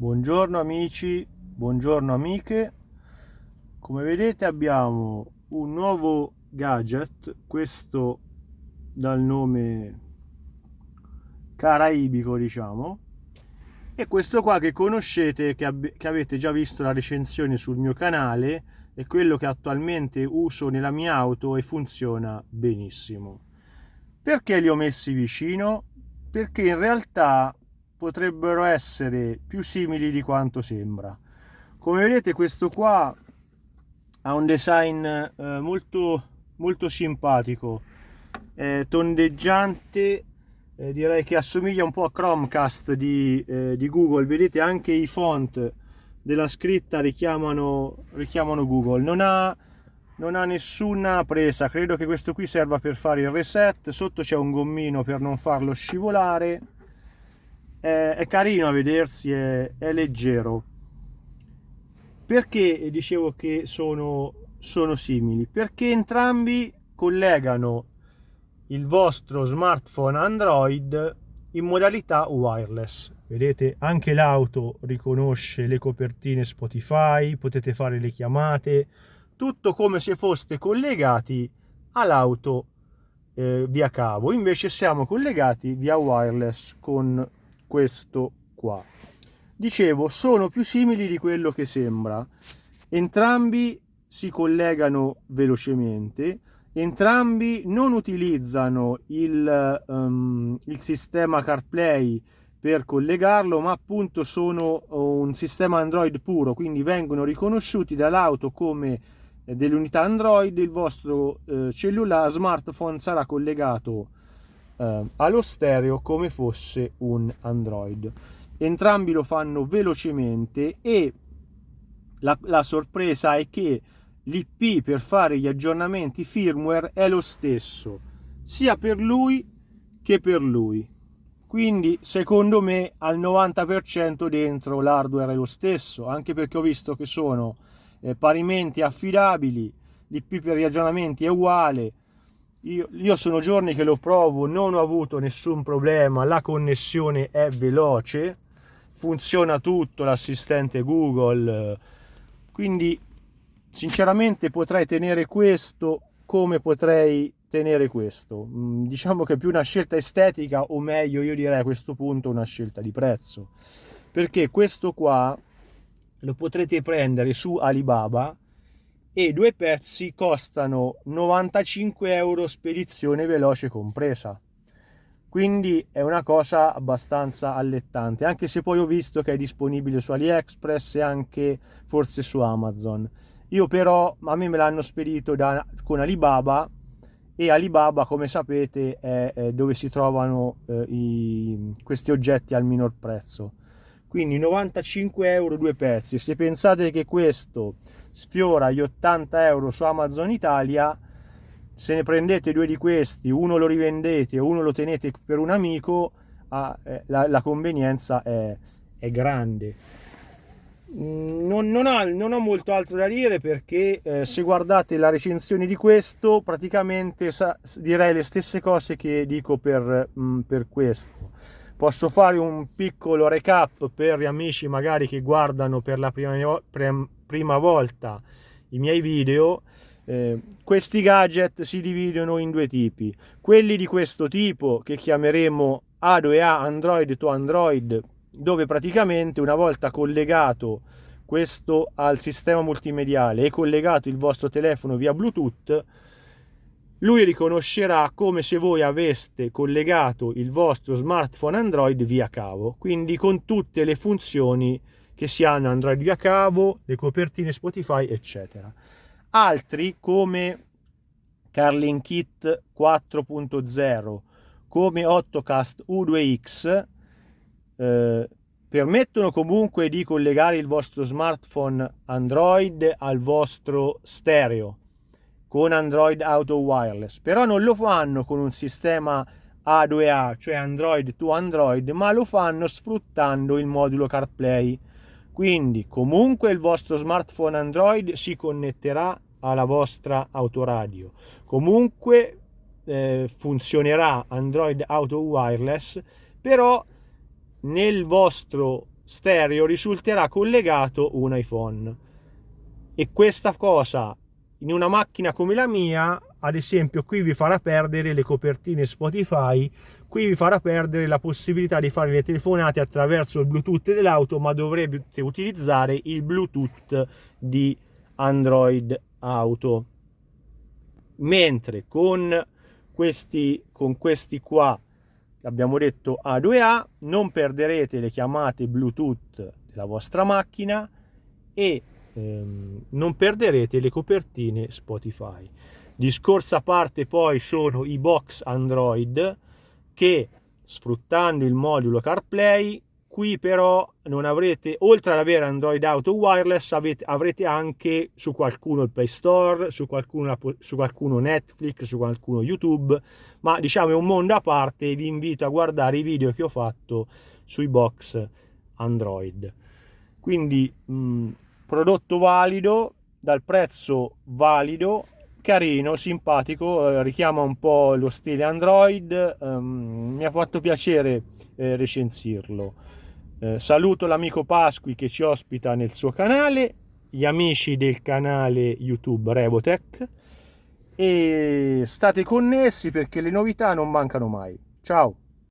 Buongiorno amici, buongiorno amiche. Come vedete abbiamo un nuovo gadget, questo dal nome caraibico diciamo, e questo qua che conoscete, che, che avete già visto la recensione sul mio canale, è quello che attualmente uso nella mia auto e funziona benissimo. Perché li ho messi vicino? Perché in realtà potrebbero essere più simili di quanto sembra. Come vedete questo qua ha un design eh, molto, molto simpatico, eh, tondeggiante, eh, direi che assomiglia un po' a Chromecast di, eh, di, Google, vedete anche i font della scritta richiamano, richiamano Google, non ha, non ha nessuna presa, credo che questo qui serva per fare il reset, sotto c'è un gommino per non farlo scivolare, è, è carino a vedersi, è, è, leggero. Perché dicevo che sono, sono simili? Perché entrambi collegano il vostro smartphone Android in modalità wireless. Vedete, anche l'auto riconosce le copertine Spotify, potete fare le chiamate, tutto come se foste collegati all'auto eh, via cavo. Invece siamo collegati via wireless con questo qua. Dicevo, sono più simili di quello che sembra. Entrambi si collegano velocemente, entrambi non utilizzano il, um, il sistema CarPlay per collegarlo, ma appunto sono un sistema Android puro, quindi vengono riconosciuti dall'auto come eh, delle unità Android, il vostro eh, cellulare smartphone sarà collegato eh, allo stereo come fosse un Android. Entrambi lo fanno velocemente e la, la sorpresa è che l'IP per fare gli aggiornamenti firmware è lo stesso sia per lui che per lui quindi secondo me al 90% dentro l'hardware è lo stesso anche perché ho visto che sono eh, parimenti affidabili l'IP per gli aggiornamenti è uguale io, io, sono giorni che lo provo, non ho avuto nessun problema, la connessione è veloce, funziona tutto, l'assistente Google, quindi sinceramente potrei tenere questo come potrei tenere questo. Mm, diciamo che è più una scelta estetica o meglio io direi a questo punto una scelta di prezzo, perché questo qua lo potrete prendere su Alibaba e due pezzi costano 95 euro spedizione veloce compresa. Quindi è una cosa abbastanza allettante anche se poi ho visto che è disponibile su AliExpress e anche forse su Amazon. Io però a me me l'hanno spedito da, con Alibaba e Alibaba come sapete è, è dove si trovano eh, i, questi oggetti al minor prezzo quindi 95 euro due pezzi. Se pensate che questo sfiora gli 80 euro su Amazon Italia se ne prendete due di questi uno lo rivendete uno lo tenete per un amico ah, eh, la, convenienza è, è grande. Mm, non, non, ha, non, ho molto altro da dire perché eh, se guardate la recensione di questo praticamente sa, direi le stesse cose che dico per, mh, mm, per questo posso fare un piccolo recap per gli amici magari che guardano per la prima, prima volta i miei video. Eh, questi gadget si dividono in due tipi. Quelli di questo tipo che chiameremo A2A Android to Android dove praticamente una volta collegato questo al sistema multimediale e collegato il vostro telefono via Bluetooth lui riconoscerà come se voi aveste collegato il vostro smartphone Android via cavo, quindi con tutte le funzioni che si hanno Android via cavo, le copertine Spotify, eccetera. Altri come Carlin Kit 4.0, come Ottocast U2X, eh, permettono comunque di collegare il vostro smartphone Android al vostro stereo con Android Auto Wireless, però non lo fanno con un sistema A2A, cioè Android to Android, ma lo fanno sfruttando il modulo CarPlay. Quindi comunque il vostro smartphone Android si connetterà alla vostra autoradio. Comunque eh, funzionerà Android Auto Wireless, però nel vostro stereo risulterà collegato un iPhone e questa cosa in una macchina come la mia ad esempio qui vi farà perdere le copertine Spotify qui vi farà perdere la possibilità di fare le telefonate attraverso il Bluetooth dell'auto ma dovrete utilizzare il Bluetooth di Android Auto. Mentre con questi, con questi qua abbiamo detto A2A non perderete le chiamate Bluetooth della vostra macchina e ehm, non perderete le copertine Spotify. Discorso a parte poi sono i box Android che sfruttando il modulo CarPlay qui però non avrete oltre ad avere Android Auto Wireless avete, avrete anche su qualcuno il Play Store su qualcuno, su qualcuno Netflix su qualcuno YouTube. Ma diciamo è un mondo a parte vi invito a guardare i video che ho fatto sui box Android. Quindi mh, prodotto valido dal prezzo valido carino, simpatico, eh, richiama un po' lo stile Android, um, mi ha fatto piacere eh, recensirlo. Eh, saluto l'amico Pasqui che ci ospita nel suo canale, gli amici del canale YouTube Revotech e state connessi perché le novità non mancano mai. Ciao!